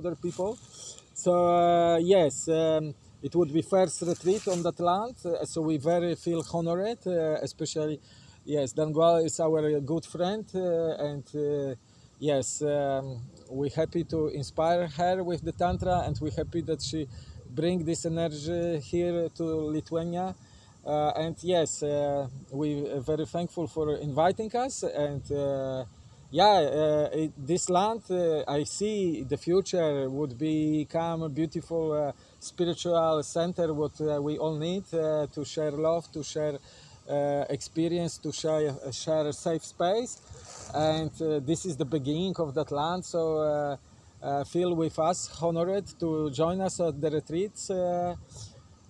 other people. So uh, yes, um, it would be first retreat on that land, uh, so we very feel honored, uh, especially yes, Dangual is our good friend, and yes, um, we're happy to inspire her with the tantra, and we're happy that she bring this energy here to Lithuania. Uh, and yes, uh, we're very thankful for inviting us. And uh, yeah, uh, it, this land, uh, I see the future would become a beautiful uh, spiritual center, what uh, we all need uh, to share love, to share uh, experience, to share, share a safe space. And this is the beginning of that land. So feel with us, honored to join us at the retreats.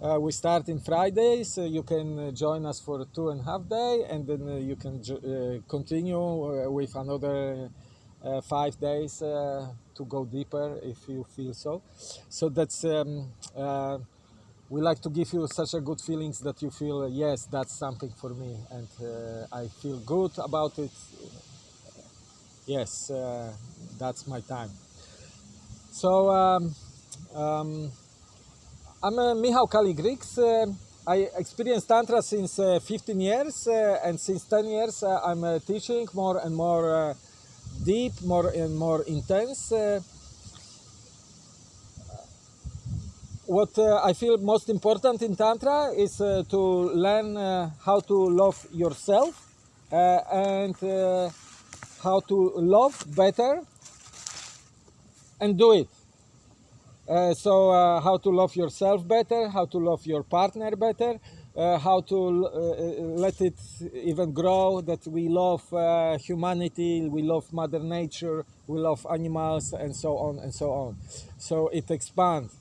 Uh, we start in Fridays. You can uh, join us for two and a half day, and then uh, you can uh, continue with another five days to go deeper if you feel so. So that's um, we like to give you such a good feelings that you feel yes, that's something for me, and I feel good about it. Yes, that's my time. So. Um, um, I'm uh, Michał Kaligriks. Uh, I experienced Tantra since uh, 15 years, uh, and since 10 years uh, I'm uh, teaching more and more deep, more and more intense. What I feel most important in Tantra is to learn how to love yourself and how to love better and do it. Uh, so uh, how to love yourself better, how to love your partner better, uh, how to let it even grow that we love humanity, we love Mother Nature, we love animals, and so on and so on. So it expands.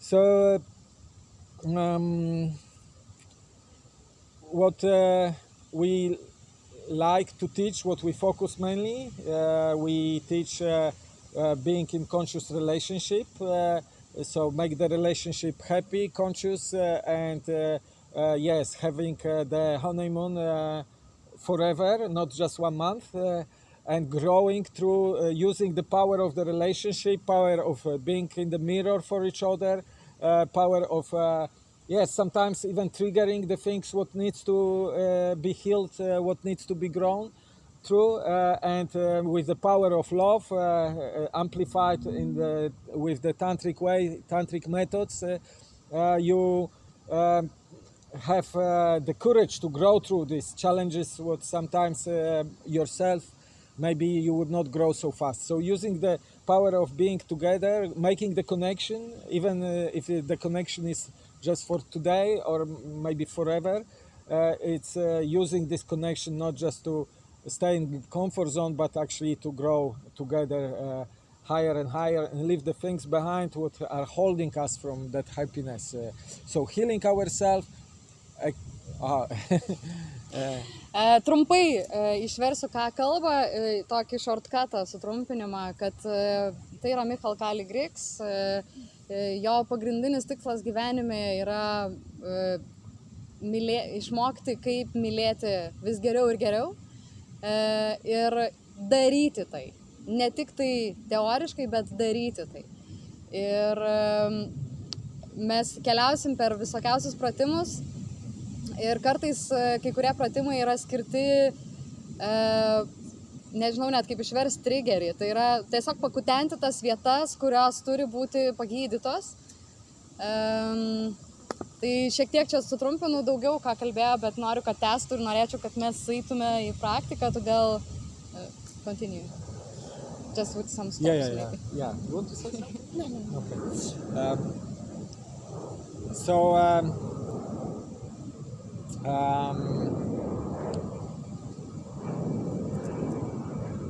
So um, what uh, we like to teach, what we focus mainly, uh, we teach uh, being in conscious relationship. Uh, so make the relationship happy, conscious, uh, and uh, uh, yes, having uh, the honeymoon uh, forever, not just one month. Uh, and growing through uh, using the power of the relationship, power of uh, being in the mirror for each other, uh, power of uh, yes, sometimes even triggering the things what needs to uh, be healed, uh, what needs to be grown through, uh, and uh, with the power of love uh, uh, amplified in the with the tantric way, tantric methods, uh, uh, you. um have the courage to grow through these challenges what sometimes yourself maybe you would not grow so fast so using the power of being together making the connection even if the connection is just for today or maybe forever it's using this connection not just to stay in comfort zone but actually to grow together uh, higher and higher and leave the things behind what are holding us from that happiness uh, so healing ourselves uh, Trumpai išversiu, ką kalba, tokį shortcutą, sutrumpinimą, kad tai yra Michal Kali Griks. Jo pagrindinis tikslas gyvenime yra mylė, išmokti, kaip mylėti vis geriau ir geriau ir daryti tai. Ne tik tai teoriškai, bet daryti tai. Ir e, mes keliausim per visokiausius pratimus ir kartais e, kai kurie pratimai yra skirti, e, nežinau net kaip išversti triggerį, tai yra tiesiog pakutenti tas vietas, kurios turi būti pagydytos. E, tai šiek tiek čia sutrumpinu daugiau, ką kalbėjo, bet noriu, kad testų ir norėčiau, kad mes eitume į praktiką, todėl uh, continue. Just with some stops yeah, yeah, yeah, maybe. yeah. You want to say something? Okay. Um, so, um, um,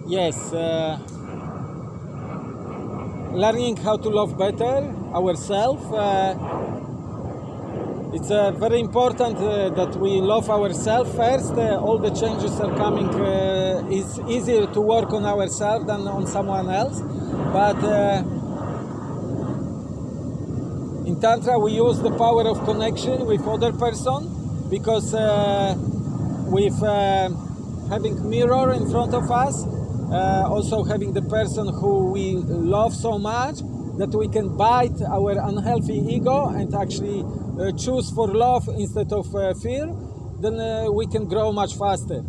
yes, uh, learning how to love better ourselves. Uh, it's uh, very important uh, that we love ourselves first. Uh, all the changes are coming. Uh, it's easier to work on ourselves than on someone else, but uh, in tantra we use the power of connection with other person because uh, with having mirror in front of us also having the person who we love so much that we can bite our unhealthy ego and actually uh, choose for love instead of uh, fear, then uh, we can grow much faster.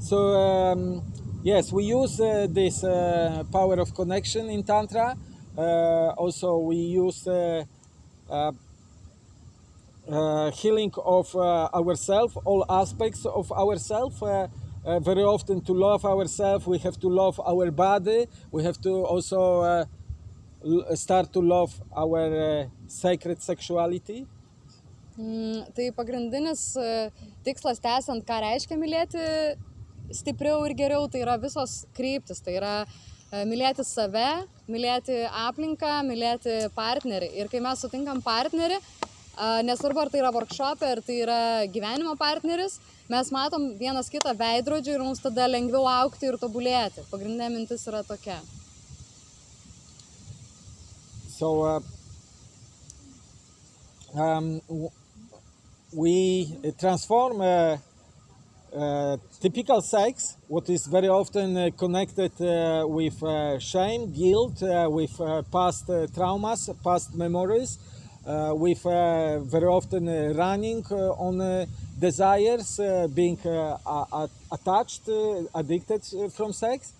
So um, yes, we use uh, this uh, power of connection in Tantra. Also, we use uh, healing of uh, ourselves, all aspects of ourselves. Uh, very often, to love ourselves, we have to love our body. We have to also start to love our uh, sacred sexuality. Mm, tai pagrindinis e, tikslas tęsiant, ką reiškia mylėti stipriau ir geriau, tai yra visos kryptis. Tai yra e, mylėti save, mylėti aplinką, mylėti partnerį. Ir kai mes sutinkam partnerį, a, nesvarbu ar tai yra workshop, ar tai yra gyvenimo partneris, mes matom vienas kitą veidrodžių ir mums tada lengviau aukti ir tobulėti. Pagrindinė mintis yra tokia. So uh, um, we transform uh, uh, typical sex, what is very often connected with shame, guilt, with past traumas, past memories, with very often running on desires, uh, being uh, attached, uh, addicted from sex.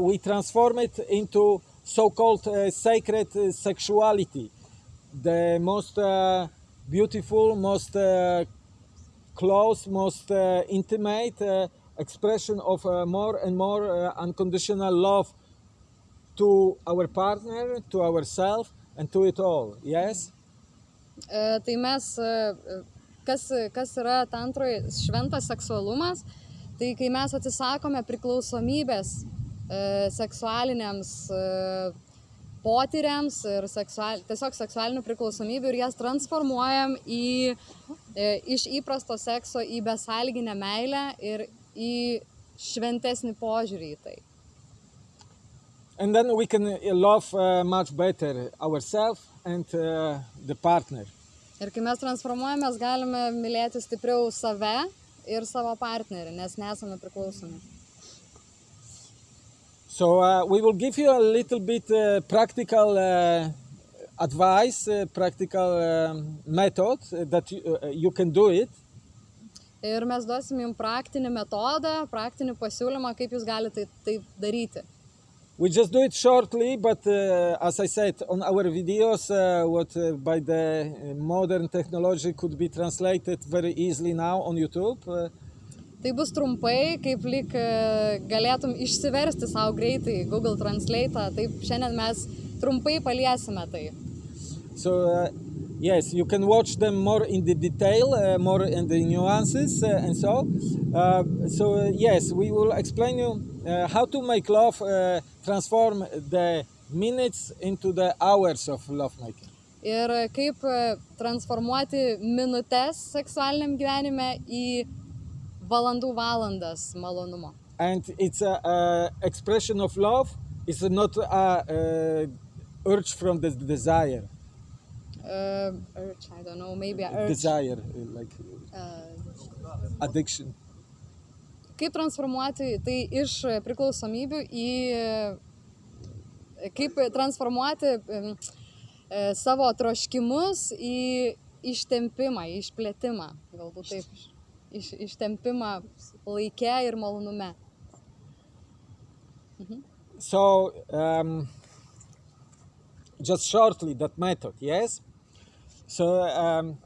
We transform it into so-called uh, sacred uh, sexuality, the most uh, beautiful, most close, most intimate expression of more and more unconditional love to our partner, to ourselves, and to it all. Yes. E, Tai mes, e, e, kas, kas yra tantroje šventas seksualumas, tai kai mes atsisakome priklausomybės seksualiniams e, potyriams ir seksual, tiesiog seksualinių priklausomybių ir jas transformuojam į, e, iš įprasto sekso į besalginę meilę ir į šventesnį požiūrį į tai. And then we can uh, love uh, much better ourselves and uh, the partner. Ir kai mes transformuojamės, galime mylėti stipriau save ir savo partnerį, nes nesame priklausomi. So uh, we will give you a little bit uh, practical uh, advice, uh, practical um, method uh, that you, uh, you can do it. Ir mes duosim jums praktinį metodą, praktinį pasiūlymą, kaip jūs galite tai, tai daryti. We just do it shortly, but uh, as I said, on our videos, uh, what uh, by the modern technology could be translated very easily now on YouTube. Uh, Tai bus trumpai, kaip lyg e, galėtum išsiversti savo greitai Google Translate, taip šiandien mes trumpai paliesime tai. so uh, yes, you can watch them more in the detail, uh, more in the nuances, uh, and so. Uh, so uh, yes, we will explain you uh, how to make love uh, transform the minutes into the hours of lovemaking. Ir kaip transformuoti minutės seksualiniam gyvenime į valandų valandas malonumo. And it's a, a expression of love. It's not a, uh urge from the desire. Uh, urge, I don't know, maybe a urge. Desire, like Uh, addiction. kaip transformuoti tai iš priklausomybių į... Kaip transformuoti e, savo troškimus į ištempimą, į išplėtimą, galbūt taip, iš, ištempimą laike ir malonume. So, um, just shortly, that method, yes? So, um,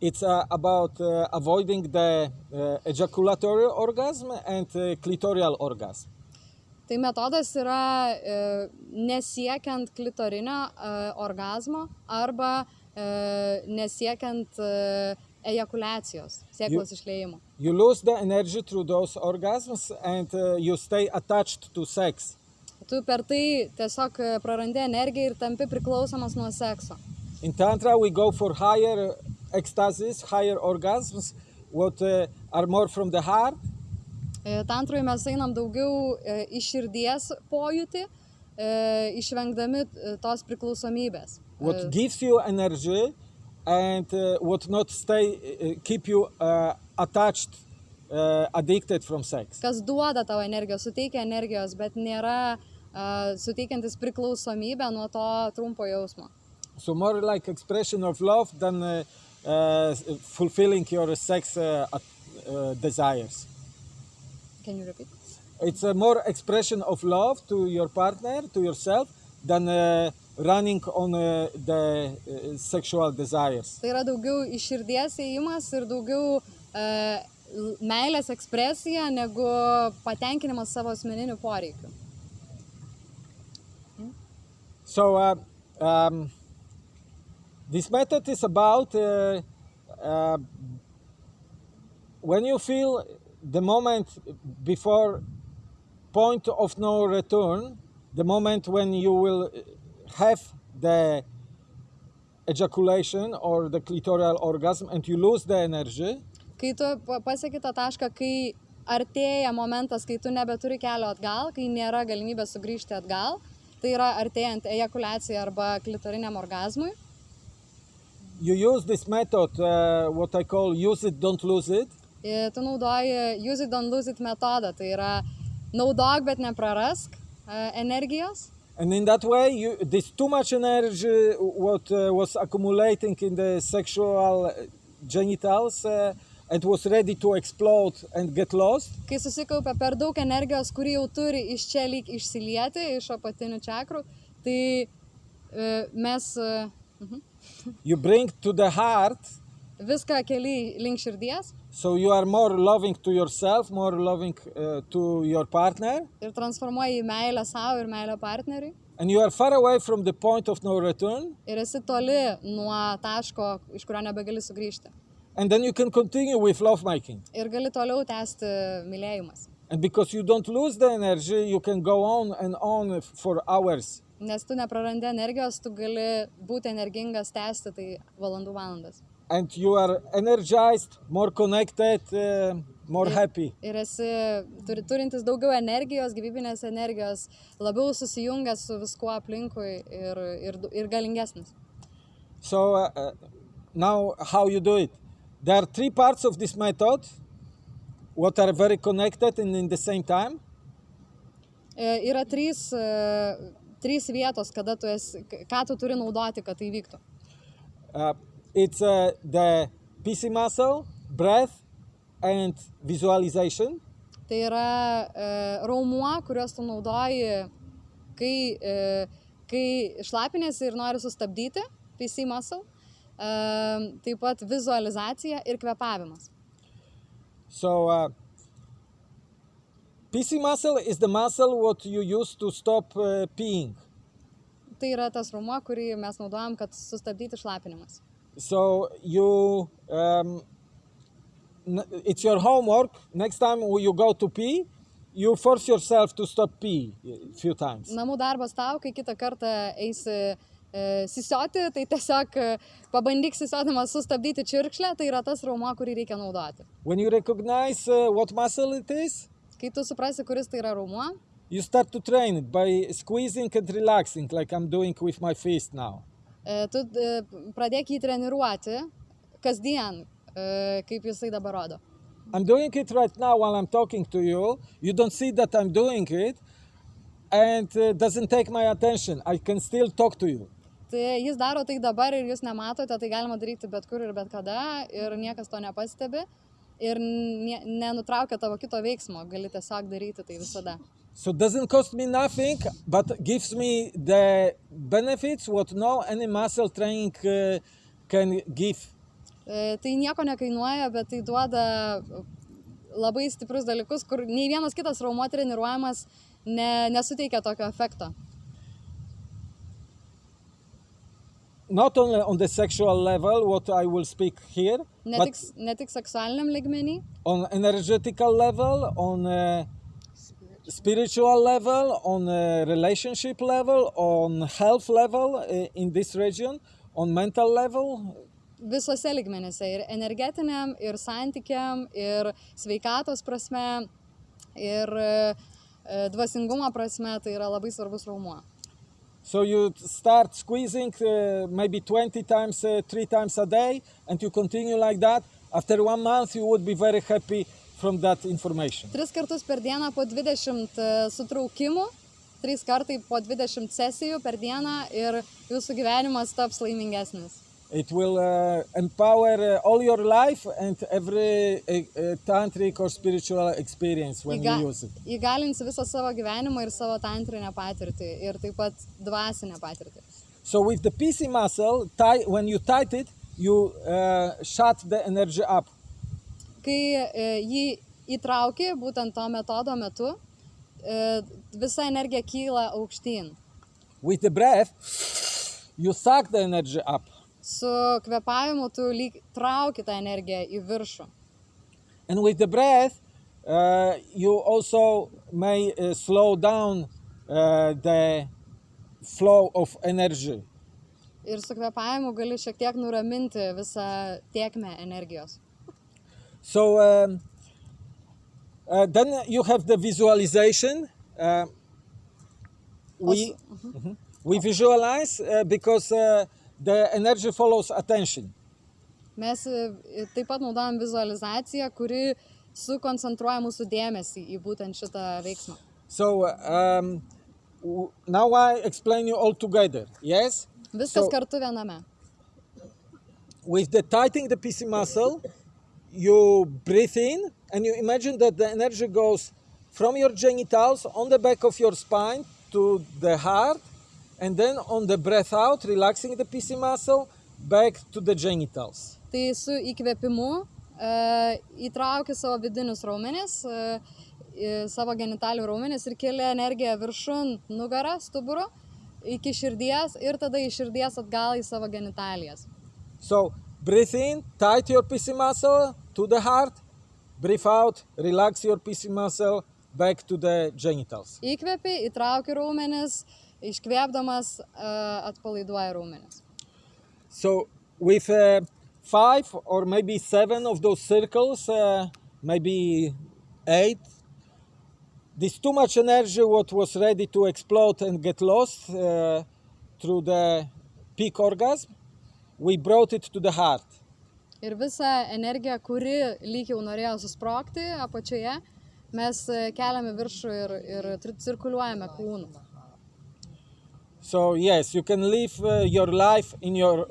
it's uh, about uh, avoiding the uh, ejaculatory orgasm and uh, clitoral orgasm. Tai metodas yra e, nesiekiant klitorinio e, orgasmo arba e, nesiekiant e, ejakulacijos, sėklos išleimo. You lose the energy through those orgasms and uh, you stay attached to sex. Tu per tai tiesiog e, prarandi energiją ir tampi priklausomas nuo sekso. In Tantra, we go for higher ecstasies, higher orgasms, what uh, are more from the heart. E, Tantroje mes einam daugiau e, iš širdies pojūtį, e, išvengdami tos priklausomybės. what gives you energy and uh, what not stay uh, keep you uh, attached uh, addicted from sex. kas duoda tau energijos, suteikia energijos, bet nėra uh, suteikiantis priklausomybę nuo to trumpo jausmo. So more like expression of love than uh, uh, fulfilling your sex uh, uh, desires. Can you repeat? It's a more expression of love to your partner, to yourself, than uh, running on uh, the uh, sexual desires. Tai yra daugiau iš širdies įėjimas ir daugiau uh, meilės ekspresija negu patenkinimas savo asmeninių poreikių. So uh, um, this method is about uh, uh, when you feel the moment before point of no return, the moment when you will have the ejaculation or the clitoral orgasm and you lose the energy, Kai tu pa- pasieki tą tašką, kai artėja momentas, kai tu nebeturi kelio atgal, kai nėra galimybės sugrįžti atgal, tai yra artėjant ejakulacijai arba klitoriniam orgasmui, you use this method, uh, what I call use it, don't lose it. i- tu naudoji use it, don't lose it metodą. Tai yra naudok, bet neprarask e, energijos. And in that way, you, this too much energy, what uh, was accumulating in the sexual uh, genitals, uh, and was ready to explode and get lost, Kai susikaupia per daug energijos, kuri jau turi iš čia lyg išsilieti, iš apatinių čakrų, tai e, mes e, mhm, you bring to the heart. Viską keli link širdies So you are more loving to yourself, more loving uh, to your partner, ir transformuoji meilę savo ir meilę partneriui. and you are far away from the point of no return. Ir esi toli nuo taško, iš kurio nebegali sugrįžti. And then you can continue with lovemaking. Ir gali toliau tęsti mylėjimas. And because you don't lose the energy, you can go on and on for hours. Nes tu neprarandi energijos, tu gali būti energingas, tęsti tai valandų valandas. And you are energized, more connected, uh, more happy. Ir esi turi, turintis daugiau energijos, gyvybinės energijos, labiau susijungęs su viskuo aplinkui ir, ir, ir galingesnis. So uh, uh, now how you do it? There are three parts of this method what are very connected and in the same time. E, Yra trys, e, trys vietos, kada tu esi, ką tu turi naudoti, kad tai vyktų. Uh, it's uh, the PC muscle, breath, and visualization. Tai yra e, raumuo, kuriuos tu naudoji, kai, e, kai šlapinėsi ir nori sustabdyti, PC muscle. E, taip pat vizualizacija ir kvepavimas. So uh, PC muscle is the muscle what you use to stop uh, peeing. Tai yra tas raumuo, kurį mes naudojam, kad sustabdyti šlapinimas. So you, um, it's your homework. Next time you go to pee, you force yourself to stop pee a few times. Namų darbas tau, kai kitą kartą eisi e, sisioti, tai tiesiog e, pabandyk sisiodamas sustabdyti čirkšlę, tai yra tas raumuo, kurį reikia naudoti. When you recognize uh, what muscle it is, Kai tu suprasi, kuris tai yra raumuo, you start to train it by squeezing and relaxing, like I'm doing with my fist now. E, tu e, pradėk jį treniruoti kasdien, e, kaip jisai dabar rodo. I'm doing it right now while I'm talking to you. You don't see that I'm doing it, and uh, doesn't take my attention. I can still talk to you. Tai jis daro tai dabar ir jūs nematote, tai galima daryti bet kur ir bet kada ir niekas to nepastebi ir ne, nenutraukia tavo kito veiksmo, gali tiesiog daryti tai visada. So doesn't cost me nothing, but gives me the benefits what no any muscle training uh, can give. E, Tai nieko nekainuoja, bet tai duoda labai stiprius dalykus, kur nei vienas kitas raumuo treniruojamas ne, nesuteikia tokio efekto. Not only on the sexual level, what I will speak here, Ne tik, ne tik seksualiniam ligmenį, on energetical level, on uh, spiritual level, on uh, relationship level, on health level uh, in this region, on mental level. visose ligmenyse - ir energetiniam, ir santykiam, ir sveikatos prasme, ir e, e, dvasingumo prasme, tai yra labai svarbus raumuo. So you start squeezing uh, maybe 20 times, uh, three times a day, and you continue like that. After one month, you would be very happy from that information. Tris kartus per dieną po 20 e, sutraukimų, trys kartai po 20 sesijų per dieną ir jūsų gyvenimas taps laimingesnis. It will uh, empower uh, all your life and every uh, tantric or spiritual experience when Įga- you use it. Įgalins visą savo gyvenimą ir savo tantrinę patirtį ir taip pat dvasinę patirtį. So with the PC muscle, tie, when you tight it, you uh, shut the energy up. Kai e, jį įtrauki būtent to metodo metu, e, visa energija kyla aukštyn. With the breath, you suck the energy up. Su kvepavimu tu lyg trauki tą energiją į viršų. And with the breath, uh, you also may uh, slow down uh, the flow of energy. Ir su kvepavimu gali šiek tiek nuraminti visą tiekmę energijos. So um, uh, then you have the visualization. Uh, we Mhm. we visualize uh, because uh, the energy follows attention. Mes taip pat naudojam vizualizaciją, kuri sukoncentruoja mūsų dėmesį į būtent šitą veiksmą. So um, now I explain you all together. Yes. Viskas So- kartu viename. with the tightening the PC muscle, you breathe in and you imagine that the energy goes from your genitals on the back of your spine to the heart, and then on the breath out, relaxing the PC muscle, back to the genitals. Tai su įkvėpimu e, įtrauki savo vidinius raumenis, į savo genitalių raumenis ir kelia energiją viršun nugarą, stuburo, iki širdies ir tada iš širdies atgal į savo genitalijas. So breathe in, tight your PC muscle to the heart, breathe out, relax your PC muscle, back to the genitals. Įkvepi, įtrauki raumenis, iškvėpdamas atpalaiduoja raumenis. So with uh, five or maybe seven of those circles, uh, maybe eight, this too much energy what was ready to explode and get lost uh, through the peak orgasm, we brought it to the heart. Ir visą energiją, kuri lyg jau norėjo susprogti apačioje, mes keliame viršų ir, ir cirkuliuojame kūnu. So yes, you can live uh, your life in your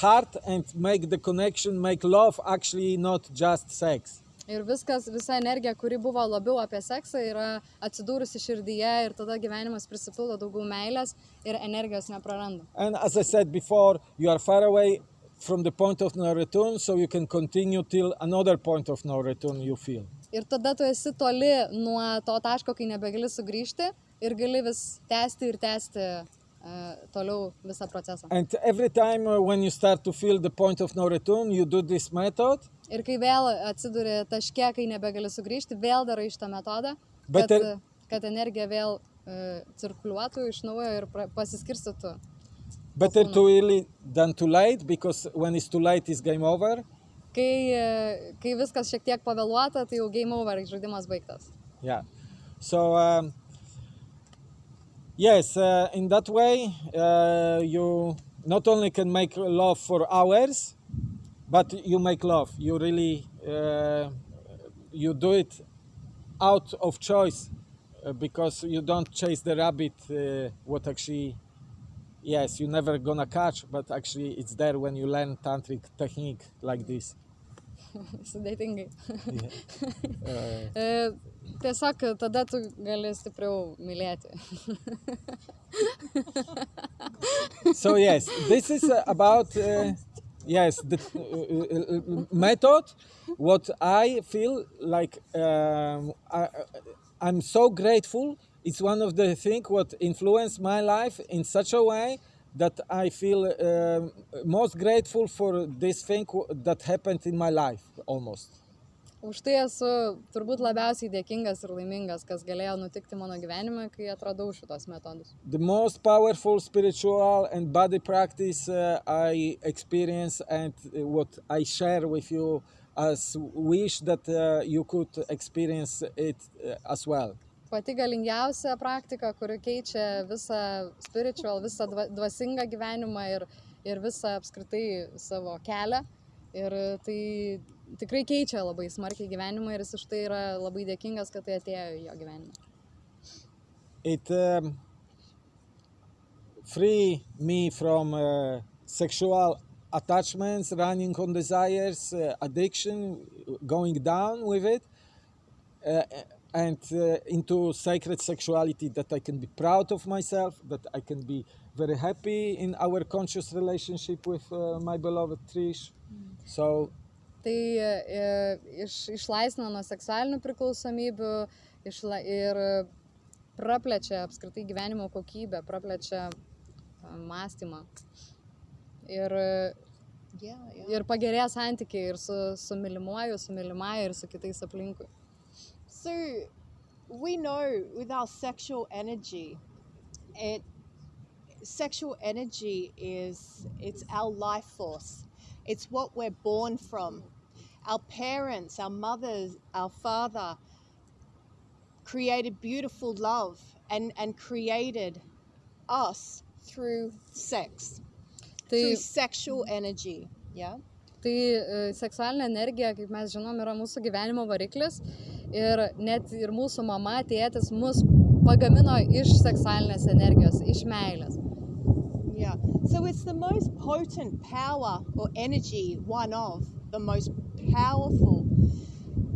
heart and make the connection, make love actually not just sex. Ir viskas, visa energija, kuri buvo labiau apie seksą, yra atsidūrusi širdyje ir tada gyvenimas prisipildo daugiau meilės ir energijos nepraranda. And as I said before, you are far away from the point of no return, so you can continue till another point of no return you feel. Ir tada tu esi toli nuo to taško, kai nebegali sugrįžti ir gali vis tęsti ir tęsti uh, toliau visą procesą. And every time uh, when you start to feel the point of no return, you do this method. Ir kai vėl atsiduri taške, kai nebegali sugrįžti, vėl darai šitą metodą, Bet kad, ir- kad energija vėl uh, cirkuliuotų iš naujo ir pasiskirstytų. Better too early than too late, because when it's too late, it's game over. Kai, e, kai viskas šiek tiek pavėluota, tai jau game over, žaidimas baigtas. Yeah. So um, yes, uh, in that way, uh, you not only can make love for hours, but you make love. You really uh, you do it out of choice uh, because you don't chase the rabbit. Uh, what actually, yes, you never gonna catch, but actually it's there when you learn tantric technique like this. Sudėtingai. Uh, E, Tiesiog tada tu gali stipriau mylėti. so yes this is about uh, yes the uh, uh, method what i feel like um, I, i'm so grateful. It's one of the things what influenced my life in such a way that i feel um most grateful for this thing that happened in my life almost Už tai esu turbūt labiausiai dėkingas ir laimingas, kas galėjo nutikti mano gyvenime, kai atradau šitos metodus. the most powerful spiritual and body practice uh, I experience and uh, what I share with you as wish that uh, you could experience it uh, as well. Pati galingiausia praktika, kuri keičia visą spiritual, visą dva- dvasingą gyvenimą ir, ir visą apskritai savo kelią. Ir tai tikrai keičia labai smarkiai gyvenimą ir jis už tai yra labai dėkingas, kad tai atėjo į jo gyvenimą. It um, free me from uh, sexual attachments, running on desires, uh, addiction, going down with it, uh, and uh, into sacred sexuality that I can be proud of myself, that I can be very happy in our conscious relationship with uh, my beloved Trish. So Tai e, iš, išlaisvina nuo seksualinių priklausomybių išla, ir praplečia apskritai gyvenimo kokybę, praplečia a, mąstymą. Ir, Yeah, yeah. ir pagerėja santykiai ir su, su mylimuoju, su mylimąja ir su kitais aplinkui. So we know with our sexual energy, it sexual energy is it's our life force. It's what we're born from. Our parents, our mothers, our father created beautiful love and, and created us through sex, Tai, through sexual energy. Yeah. tai e, seksualinė energija, kaip mes žinom, yra mūsų gyvenimo variklis ir net ir mūsų mama, tėtis mus pagamino iš seksualinės energijos, iš meilės. Yeah. So it's the most potent power or energy, one of the most powerful.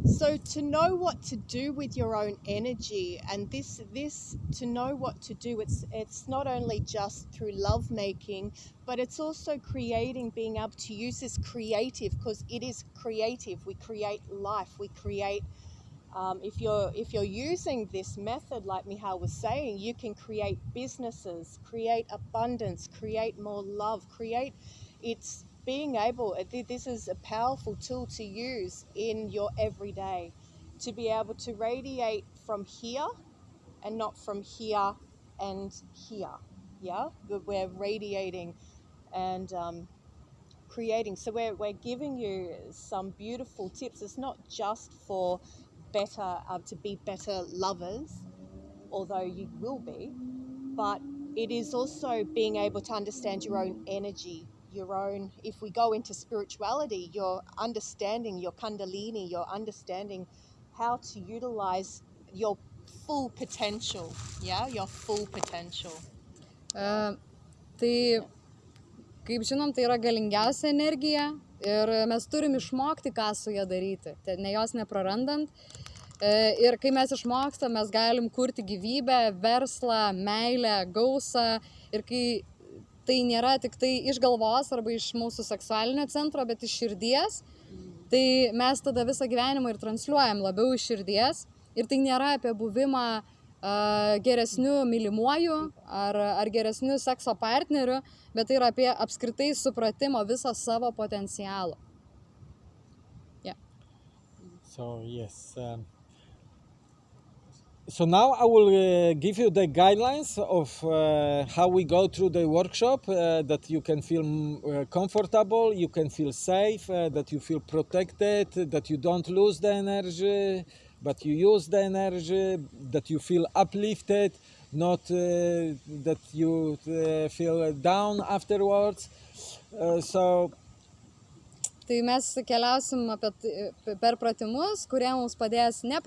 So to know what to do with your own energy and this this to know what to do it's it's not only just through love making but it's also creating being able to use this creative because it is creative we create life we create um, if you're if you're using this method like Mihal was saying you can create businesses create abundance create more love create it's being able this is a powerful tool to use in your everyday to be able to radiate from here and not from here and here yeah? We're radiating and um, creating. So we're, we're giving you some beautiful tips. It's not just for better uh, to be better lovers although you will be but it is also being able to understand your own energy your own if we go into spirituality your understanding your kundalini your understanding how to utilize your full potential yeah your full potential E, tai, kaip žinom, tai yra galingiausia energija ir mes turim išmokti, ką su ją daryti, ne jos neprarandant. E, Ir kai mes išmokstam, mes galim kurti gyvybę, verslą, meilę, gausą. Ir kai tai nėra tik tai iš galvos arba iš mūsų seksualinio centro, bet iš širdies, tai mes tada visą gyvenimą ir transliuojam labiau iš širdies. Ir tai nėra apie buvimą a, geresniu mylimuoju ar, ar geresniu sekso partneriu, bet tai yra apie apskritai supratimo viso savo potencialo. So yes. Um, so now I will uh, give you the guidelines of uh, how we go through the workshop uh, that you can feel mm, uh, comfortable, you can feel safe, uh, that you feel protected, that you don't lose the energy, but you use the energy, that you feel uplifted, not uh, that you feel down afterwards. So Tai mes keliausim apie, tai- per pratimus, kurie mums padės ne